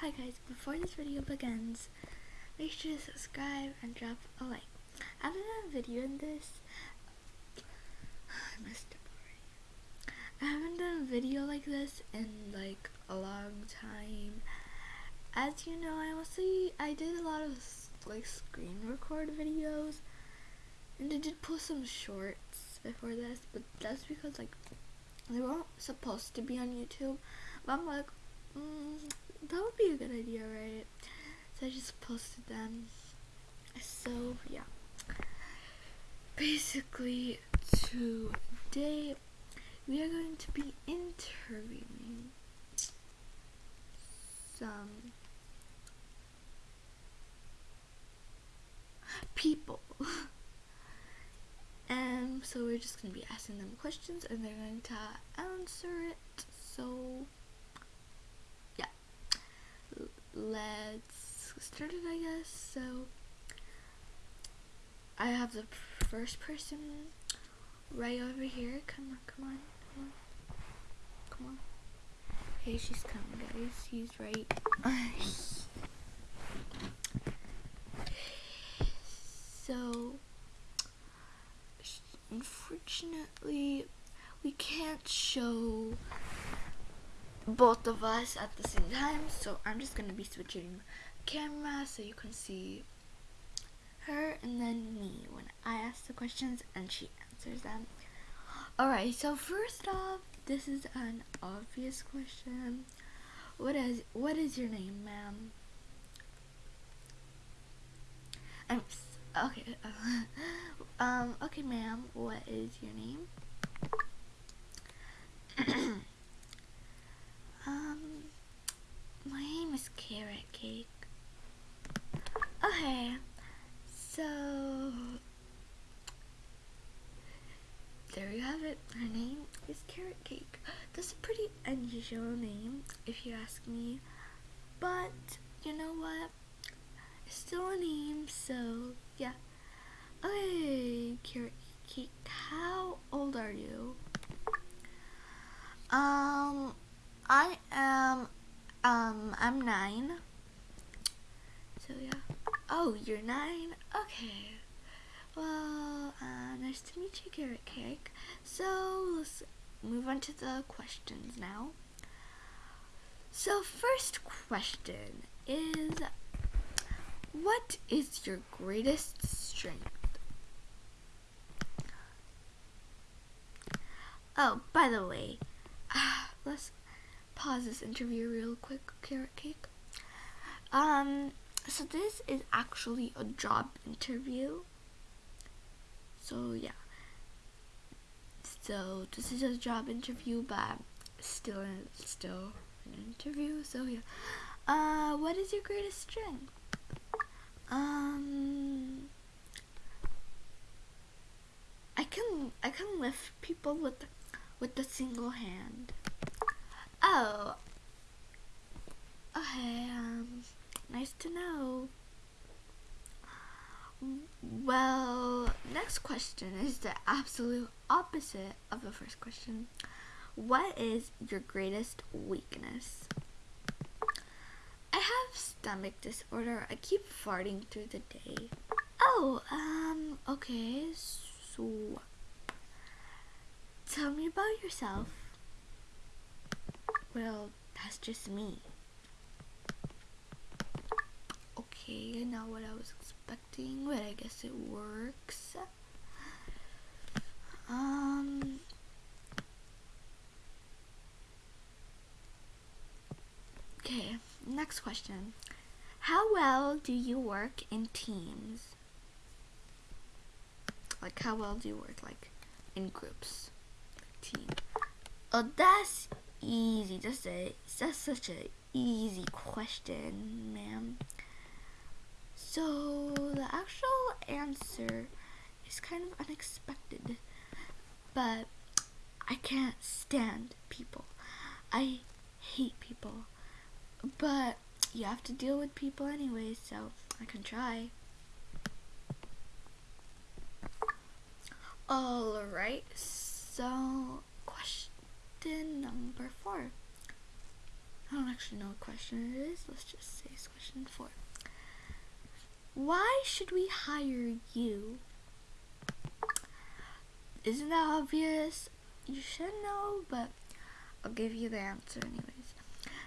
Hi guys, before this video begins, make sure to subscribe and drop a like. I haven't done a video in this. I up already. I haven't done a video like this in like a long time. As you know, I mostly I did a lot of like screen record videos, and I did post some shorts before this, but that's because like they weren't supposed to be on YouTube. But I'm like, mm, that would be a good idea, right? So I just posted them. So yeah. Basically, today we are going to be interviewing some people. and so we're just going to be asking them questions and they're going to answer it. So let's start it I guess. So I have the first person right over here. Come on come on come on. Come on. Okay she's coming guys. She's right. So unfortunately we can't show both of us at the same time so I'm just gonna be switching camera so you can see her and then me when I ask the questions and she answers them. Alright so first off this is an obvious question. What is what is your name ma'am? I'm okay um okay ma'am what is your name Um, my name is Carrot Cake. Okay, so there you have it. Her name is Carrot Cake. That's a pretty unusual name, if you ask me. But you know what? It's still a name, so yeah. Okay, Carrot Cake. How old are you? Um. I am, um, I'm nine. So yeah. Oh, you're nine? Okay. Well, uh, nice to meet you, Carrot Cake. So, let's move on to the questions now. So, first question is, what is your greatest strength? Oh, by the way, uh, let's pause this interview real quick, Carrot Cake. Um, so this is actually a job interview. So yeah. So this is a job interview, but still, still an interview. So yeah. Uh, what is your greatest strength? Um, I can I can lift people with with a single hand. Oh. Okay, um, nice to know. Well, next question is the absolute opposite of the first question. What is your greatest weakness? I have stomach disorder. I keep farting through the day. Oh, um, okay, so tell me about yourself. Well, that's just me. Okay, not what I was expecting, but I guess it works. Um... Okay, next question. How well do you work in teams? Like, how well do you work, like, in groups? Team. Oh, that's easy. Just a that's such a easy question, ma'am. So the actual answer is kind of unexpected, but I can't stand people. I hate people, but you have to deal with people anyway, so I can try. Alright, so question number four. I don't actually know what question it is. Let's just say it's question four. Why should we hire you? Isn't that obvious? You should know, but I'll give you the answer anyways.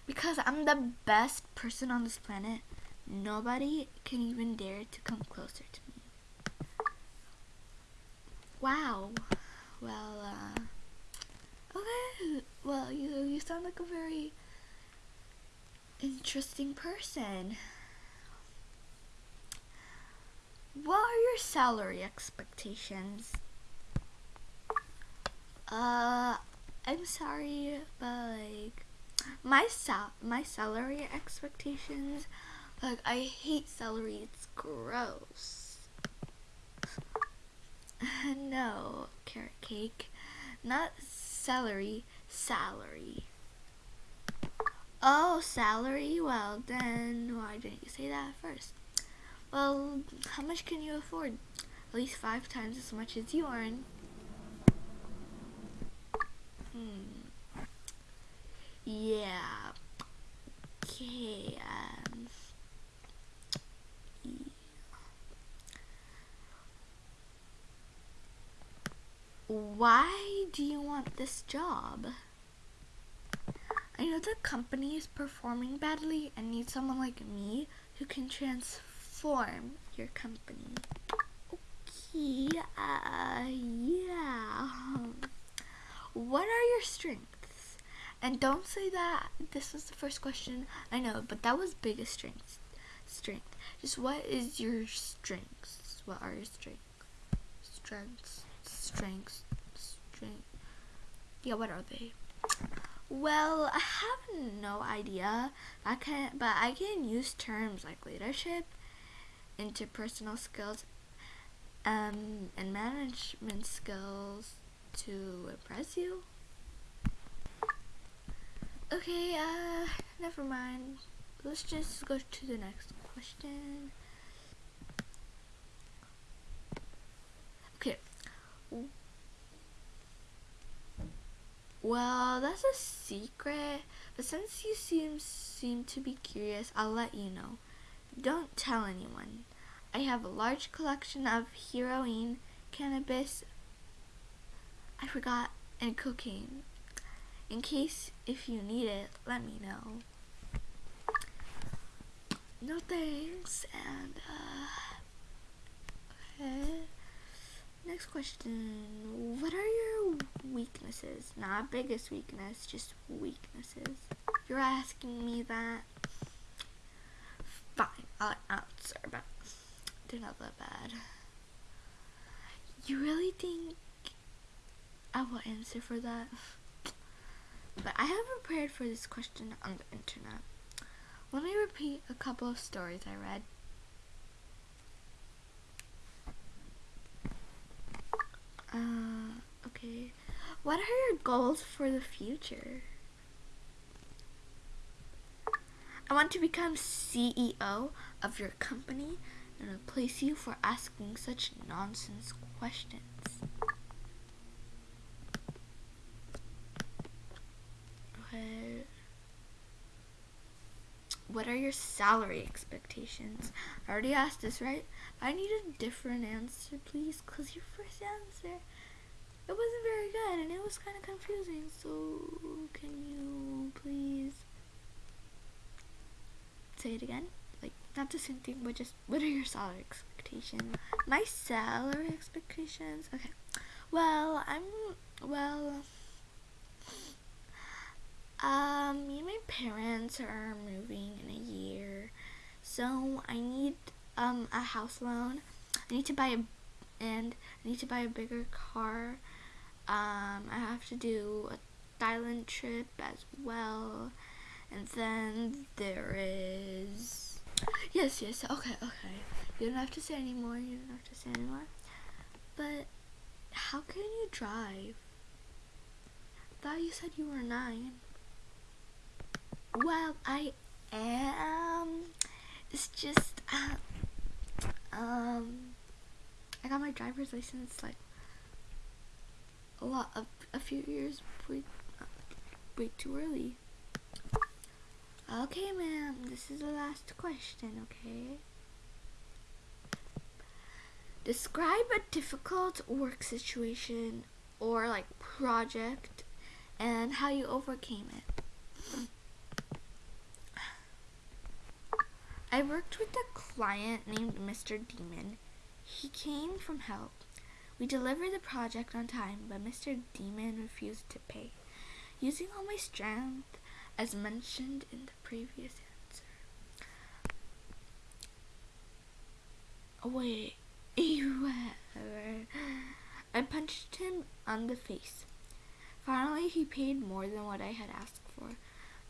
Because I'm the best person on this planet. Nobody can even dare to come closer to me. Wow. Well, uh, okay. Well, you you sound like a very interesting person. What are your salary expectations? Uh, I'm sorry, but like my sal my salary expectations, like I hate celery. It's gross. no, carrot cake, not celery, salary. Oh, salary? Well, then why didn't you say that first? Well, how much can you afford? At least five times as much as you earn. Hmm. Yeah. Okay. Um. Yeah. Why do you want this job? I know the company is performing badly and needs someone like me who can transform your company. Okay, uh, yeah. What are your strengths? And don't say that this was the first question. I know, but that was biggest strengths. Strength. Just what is your strengths? What are your strengths? Strengths. Strengths. Strength. Yeah, what are they? Well, I have no idea. I can, but I can use terms like leadership, interpersonal skills, um, and management skills to impress you. Okay, uh, never mind. Let's just go to the next question. Okay. Well, that's a secret, but since you seem seem to be curious, I'll let you know. Don't tell anyone. I have a large collection of heroin, cannabis, I forgot, and cocaine. In case if you need it, let me know. No thanks, and uh, okay. Next question. What are your weaknesses? Not biggest weakness, just weaknesses. You're asking me that. Fine, I'll answer, but they're not that bad. You really think I will answer for that? But I have prepared for this question on the internet. Let me repeat a couple of stories I read. Uh, okay. What are your goals for the future? I want to become CEO of your company and replace you for asking such nonsense questions. Okay. What are your salary expectations? I already asked this, right? I need a different answer, please, because your first answer, it wasn't very good, and it was kind of confusing, so can you please say it again? Like, not the same thing, but just, what are your salary expectations? My salary expectations? Okay. Well, I'm, well, um, me and my parents are moving in a year, so I need um a house loan. I need to buy a and I need to buy a bigger car. Um, I have to do a Thailand trip as well, and then there is yes, yes. Okay, okay. You don't have to say anymore. You don't have to say anymore. But how can you drive? I thought you said you were nine. Well, I am. It's just, uh, um, I got my driver's license like a lot of a few years way, way too early. Okay, ma'am, this is the last question, okay? Describe a difficult work situation or like project and how you overcame it. I worked with a client named Mr. Demon. He came from help. We delivered the project on time, but Mr. Demon refused to pay. Using all my strength, as mentioned in the previous answer. Wait. I punched him on the face. Finally, he paid more than what I had asked for.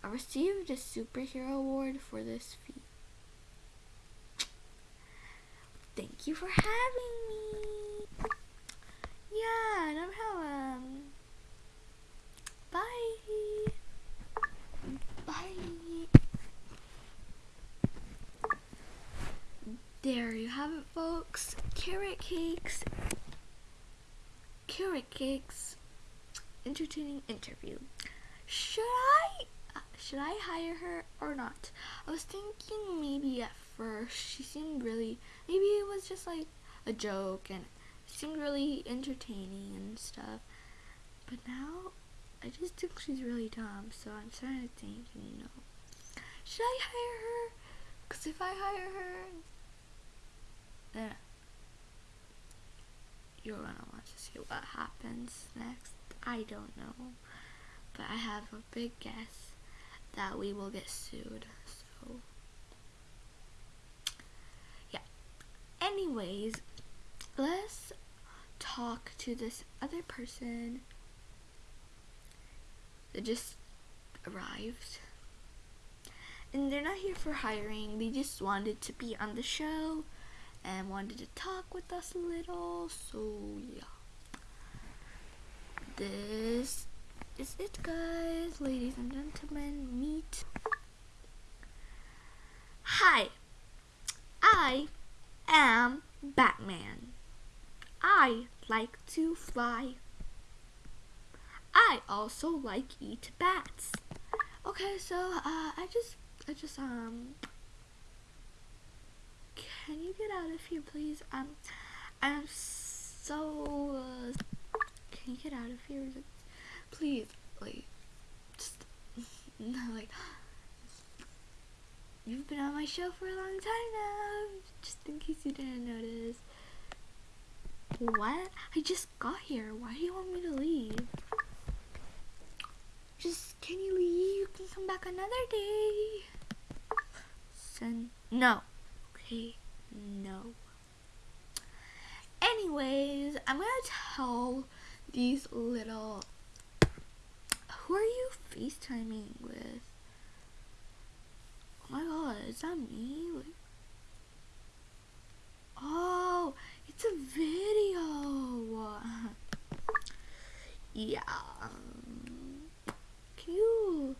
I received a superhero award for this feat. Thank you for having me. Yeah, no problem. Bye. Bye. There you have it, folks. Carrot cakes. Carrot cakes. Entertaining interview. Should I uh, should I hire her or not? I was thinking maybe at she seemed really maybe it was just like a joke and seemed really entertaining and stuff. But now I just think she's really dumb, so I'm starting to think, you know, should I hire her? Because if I hire her, then you're gonna want to see what happens next. I don't know, but I have a big guess that we will get sued. So, yeah. Anyways, let's talk to this other person that just arrived. And they're not here for hiring, they just wanted to be on the show and wanted to talk with us a little. So, yeah. This is it, guys. Ladies and gentlemen, meet. Hi, I am Batman. I like to fly. I also like eat bats. Okay, so uh, I just, I just um, can you get out of here, please? Um, I'm so. Uh, can you get out of here, please? Like, just like. You've been on my show for a long time now, just in case you didn't notice. What? I just got here. Why do you want me to leave? Just, can you leave? You can come back another day. Sen, no. Okay, no. Anyways, I'm gonna tell these little. Who are you FaceTiming with? My god, is that me? Like, oh, it's a video. yeah. Can you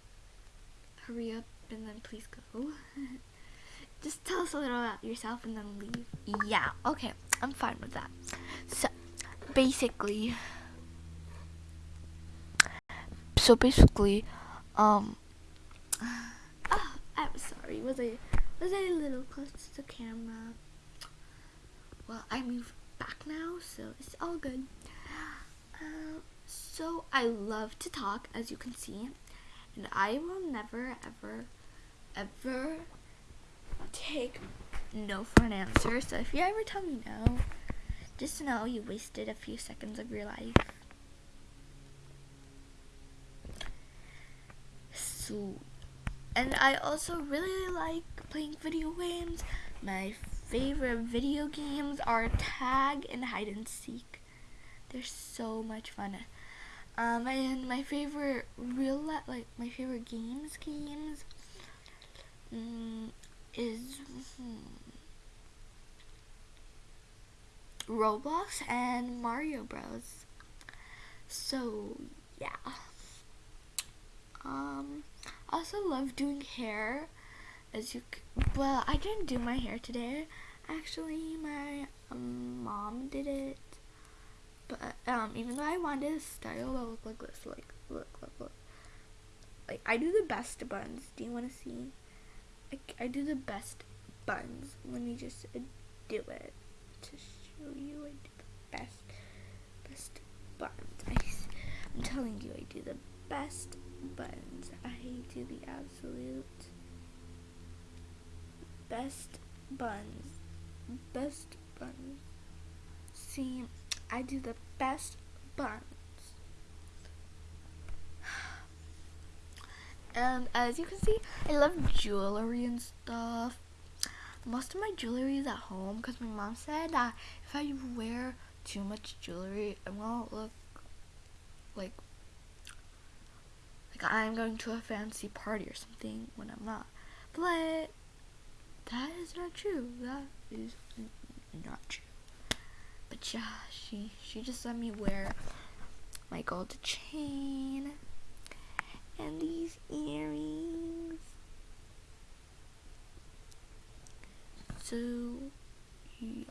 hurry up and then please go? Just tell us a little about yourself and then leave. Yeah, okay, I'm fine with that. So, basically, so basically, um, sorry, was I, was I a little close to the camera? Well, I moved back now, so it's all good. Uh, so I love to talk, as you can see, and I will never, ever, ever take no for an answer. So if you ever tell me no, just know you wasted a few seconds of your life. So, and I also really like playing video games. My favorite video games are tag and hide and seek. They're so much fun. Um, and my favorite real like my favorite games games um, is hmm, Roblox and Mario Bros. So yeah. Um, also love doing hair. As you, well, I didn't do my hair today. Actually, my um, mom did it. But um, even though I wanted a style that looked like this, like look, look, look. like I do the best buns. Do you want to see? I, I do the best buns. Let me just uh, do it to show you. I do the best best buns. I, I'm telling you, I do the best buns. I do the absolute best buns. Best buns. See, I do the best buns. And as you can see, I love jewelry and stuff. Most of my jewelry is at home because my mom said that if I wear too much jewelry, I won't look like like I'm going to a fancy party or something when I'm not. But that is not true. That is not true. But yeah, she she just let me wear my gold chain and these earrings. So yeah.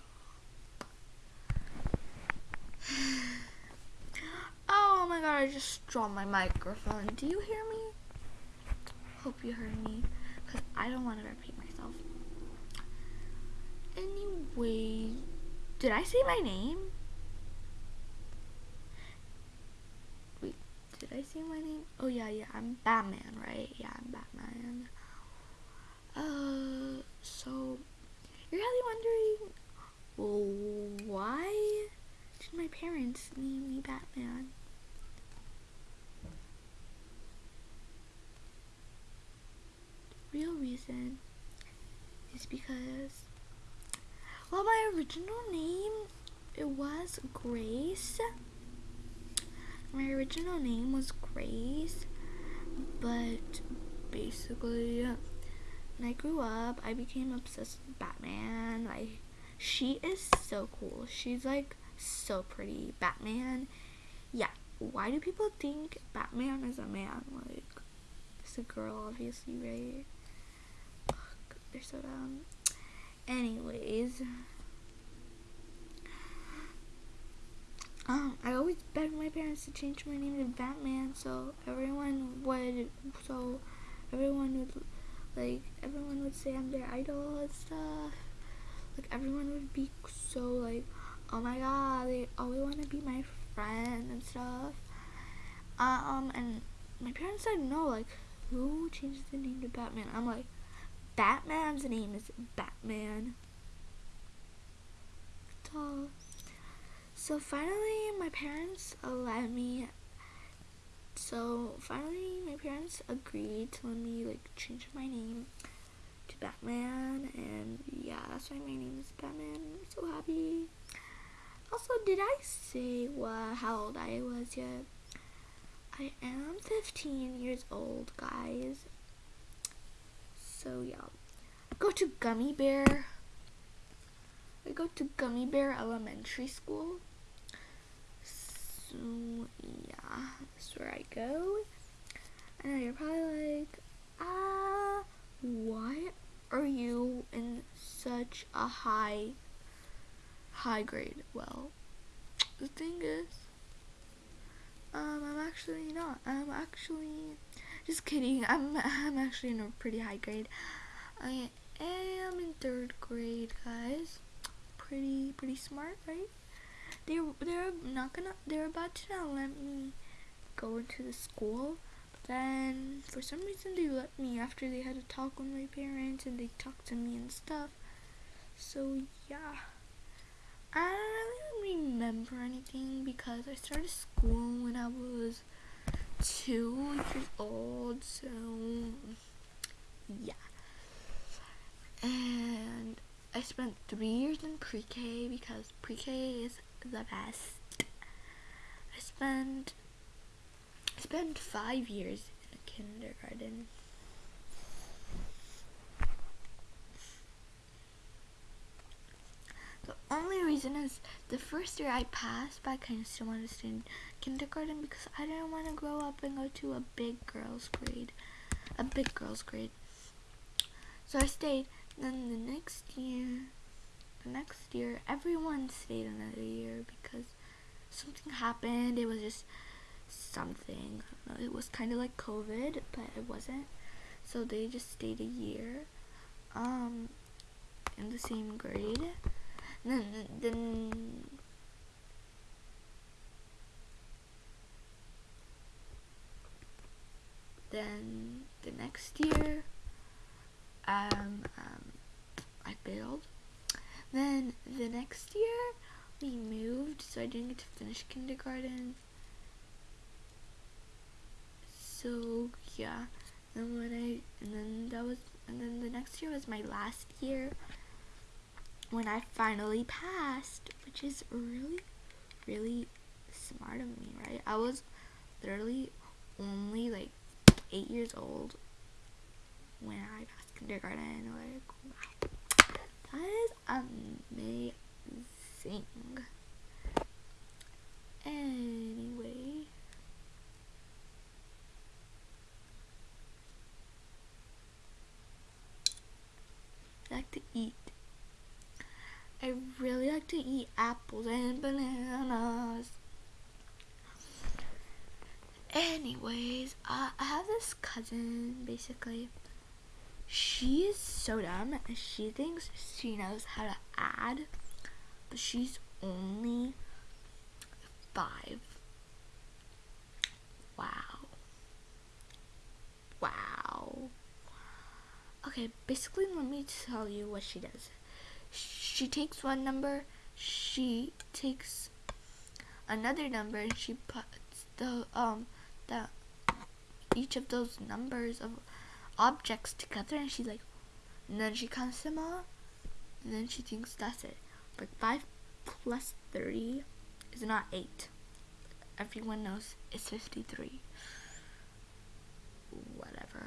Oh my god, I just dropped my microphone. Do you hear me? Hope you heard me, because I don't want to repeat myself. Anyway, did I say my name? Wait, did I say my name? Oh yeah, yeah, I'm Batman, right? Yeah, I'm Batman. Uh, so, you're probably wondering, why did my parents name me Batman? Real reason is because well my original name it was Grace. My original name was Grace but basically when I grew up I became obsessed with Batman. Like she is so cool. She's like so pretty. Batman yeah. Why do people think Batman is a man? Like it's a girl obviously right they're so dumb. Anyways. Um, I always begged my parents to change my name to Batman so everyone would so everyone would like everyone would say I'm their idol and stuff. Like everyone would be so like, oh my god, they always want to be my friend and stuff. Um, and my parents said no, like who changes the name to Batman? I'm like, Batman's name is Batman. So finally, my parents allowed me. So finally, my parents agreed to let me like change my name to Batman, and yeah, that's why my name is Batman. I'm so happy. Also, did I say what how old I was yet? I am 15 years old, guys. So yeah, go to Gummy Bear. I go to Gummy Bear Elementary School. So yeah, that's where I go. I know you're probably like, ah, why are you in such a high, high grade? Well, the thing is, um, I'm actually not. I'm actually just kidding. I'm I'm actually in a pretty high grade. I am in third grade, guys. Pretty pretty smart, right? They're they're not gonna they're about to not let me go into the school. But then for some reason they let me after they had a talk with my parents and they talked to me and stuff. So yeah. I don't really remember anything because I started school when I was two years old, so yeah. And I spent three years in pre-K because pre-K is the best. I spent I spent five years in a kindergarten. The only reason is the first year I passed, but I kind of still wanted to stay in kindergarten because I didn't want to grow up and go to a big girls grade. A big girls grade. So I stayed. Then the next year, the next year, everyone stayed another year because something happened. It was just something. It was kind of like COVID, but it wasn't. So they just stayed a year um, in the same grade. Then, then then the next year, um, um, I failed. Then the next year, we moved, so I didn't get to finish kindergarten. So yeah, and when I and then that was and then the next year was my last year when I finally passed, which is really, really smart of me, right? I was literally only like eight years old when I passed kindergarten. Like, wow, that is amazing. Anyway. Like to eat. I really like to eat apples and bananas. Anyways, I have this cousin, basically. She is so dumb. She thinks she knows how to add, but she's only five. Wow. Wow. Okay, basically, let me tell you what she does. She takes one number, she takes another number, and she puts the um the each of those numbers of objects together, and she's like, and then she counts them all, and then she thinks that's it. But five plus thirty is not eight. Everyone knows it's fifty-three. Whatever.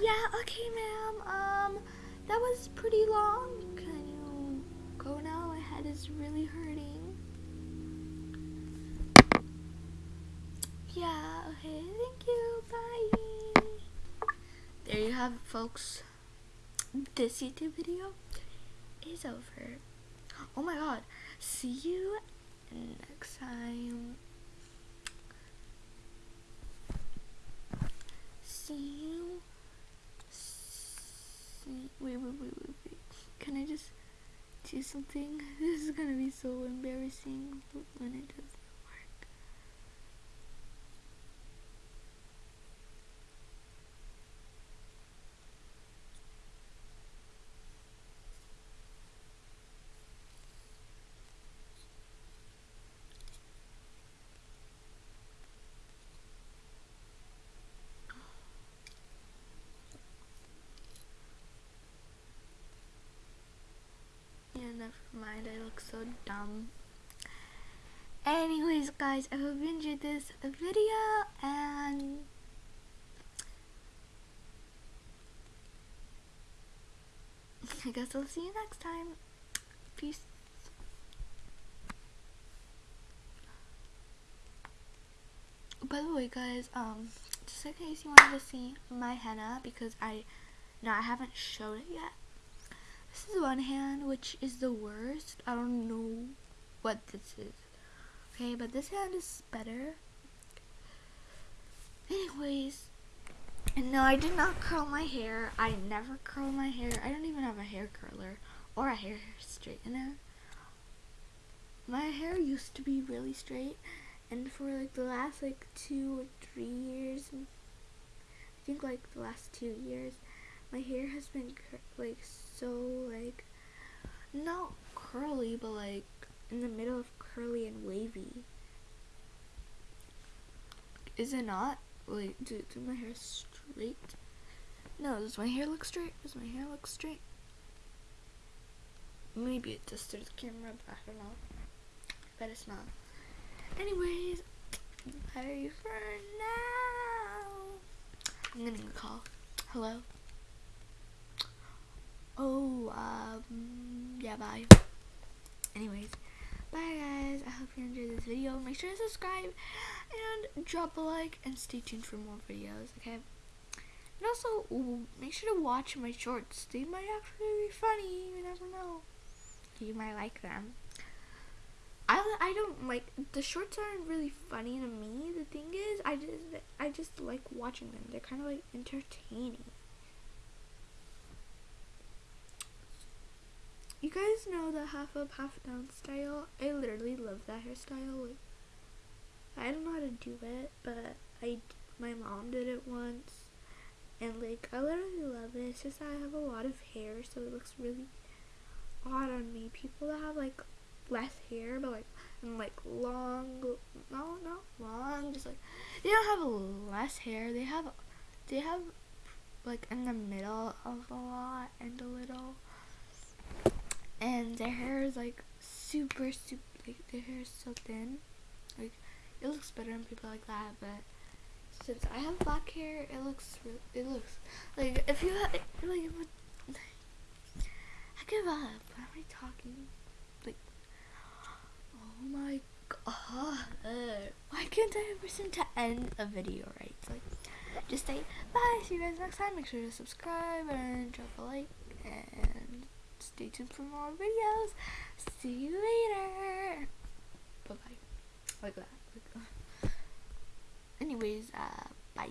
Yeah, okay, ma'am. Um, that was pretty long. Can you go now? My head is really hurting. Yeah, okay, thank you. Bye. There you have it, folks. This YouTube video is over. Oh my god. See you next time. See you. Wait, wait, wait, wait, wait. Can I just do something? This is gonna be so embarrassing when it does. Yeah, never mind. I look so dumb. Anyways, guys, I hope you enjoyed this video and I guess I'll see you next time. Peace. By the way, guys, um, just in case you wanted to see my henna, because I, no, I haven't showed it yet. This is one hand, which is the worst. I don't know what this is. Okay, but this hand is better. Anyways, and no, I did not curl my hair. I never curl my hair. I don't even have a hair curler or a hair straightener. My hair used to be really straight, and for like the last like two or three years, I think like the last two years, my hair has been like so like not curly but like in the middle of curly and wavy. Is it not? Wait do, do my hair straight? No does my hair look straight? Does my hair look straight? Maybe it just through the camera but I don't know. But it's not. Anyways bye for now. I'm gonna call. Hello Oh, um, yeah, bye. Anyways, bye guys. I hope you enjoyed this video. Make sure to subscribe and drop a like and stay tuned for more videos, okay? And also, make sure to watch my shorts. They might actually be funny. You never know. You might like them. I, I don't like the shorts aren't really funny to me. The thing is, I just I just like watching them. They're kind of like entertaining. You guys know the half up, half down style. I literally love that hairstyle. Like, I don't know how to do it, but I my mom did it once, and like I literally love it. It's just I have a lot of hair, so it looks really odd on me. People that have like less hair, but like and like long, no, not long, just like they don't have less hair. They have, they have like in the middle of a lot and a little, and their hair is like super, super, like their hair is so thin. Like it looks better on people like that, but since I have black hair, it looks, it looks like if you have, like, I give up. What am I talking? Like oh my god. Why can't I ever seem to end a video right? like, just say bye, see you guys next time. Make sure to subscribe and drop a like and stay tuned for more videos. See you later. Bye bye. Like that. Uh. Anyways, uh, bye.